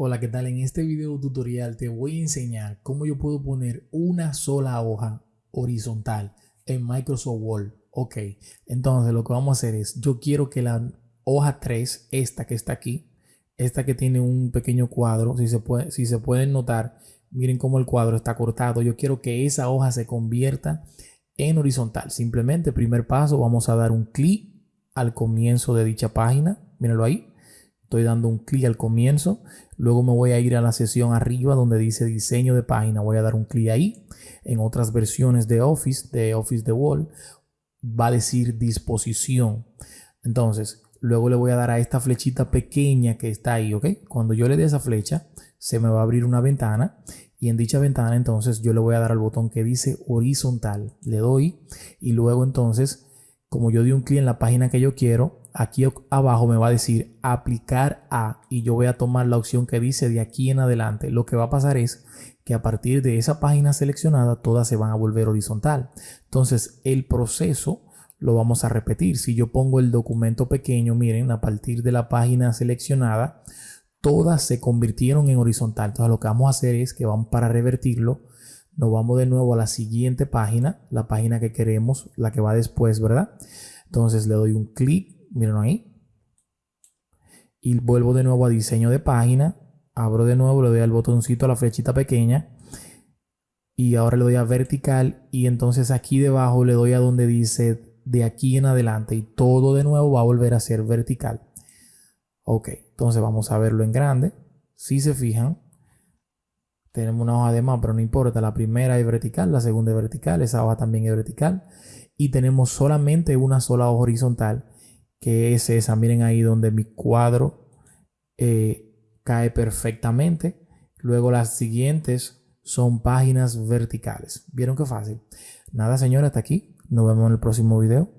Hola, ¿qué tal? En este video tutorial te voy a enseñar cómo yo puedo poner una sola hoja horizontal en Microsoft Word. Ok, entonces lo que vamos a hacer es, yo quiero que la hoja 3, esta que está aquí, esta que tiene un pequeño cuadro, si se, pueden notar, miren cómo el cuadro está cortado. Yo quiero que esa hoja se convierta en horizontal. Simplemente, primer paso, vamos a dar un clic al comienzo de dicha página. Mírenlo ahí Estoy dando un clic al comienzo. Luego me voy a ir a la sesión arriba donde dice diseño de página. Voy a dar un clic ahí. En otras versiones de Office, de Office de Wall, va a decir disposición. Entonces, luego le voy a dar a esta flechita pequeña que está ahí, ¿ok? Cuando yo le dé esa flecha, se me va a abrir una ventana y en dicha ventana entonces yo le voy a dar al botón que dice horizontal. Le doy y luego entonces, como yo di un clic en la página que yo quiero, aquí abajo me va a decir aplicar a y yo voy a tomar la opción que dice de aquí en adelante. Lo que va a pasar es que a partir de esa página seleccionada todas se van a volver horizontal. Entonces el proceso lo vamos a repetir. Si yo pongo el documento pequeño, miren, a partir de la página seleccionada, todas se convirtieron en horizontal. Entonces lo que vamos a hacer es que vamos para revertirlo. Nos vamos de nuevo a la siguiente página, la página que queremos, la que va después, ¿verdad? Entonces le doy un clic miren ahí. Y vuelvo de nuevo a diseño de página. Abro de nuevo, le doy al botoncito a la flechita pequeña. Y ahora le doy a vertical. Y entonces aquí debajo le doy a donde dice de aquí en adelante. Y todo de nuevo va a volver a ser vertical. Ok, entonces vamos a verlo en grande. Si se fijan, tenemos una hoja de más, pero no importa. La primera es vertical, la segunda es vertical, esa hoja también es vertical. Y tenemos solamente una sola hoja horizontal que es esa. Miren ahí donde mi cuadro eh, cae perfectamente. Luego las siguientes son páginas verticales. ¿Vieron qué fácil? Nada, señores, hasta aquí. Nos vemos en el próximo video.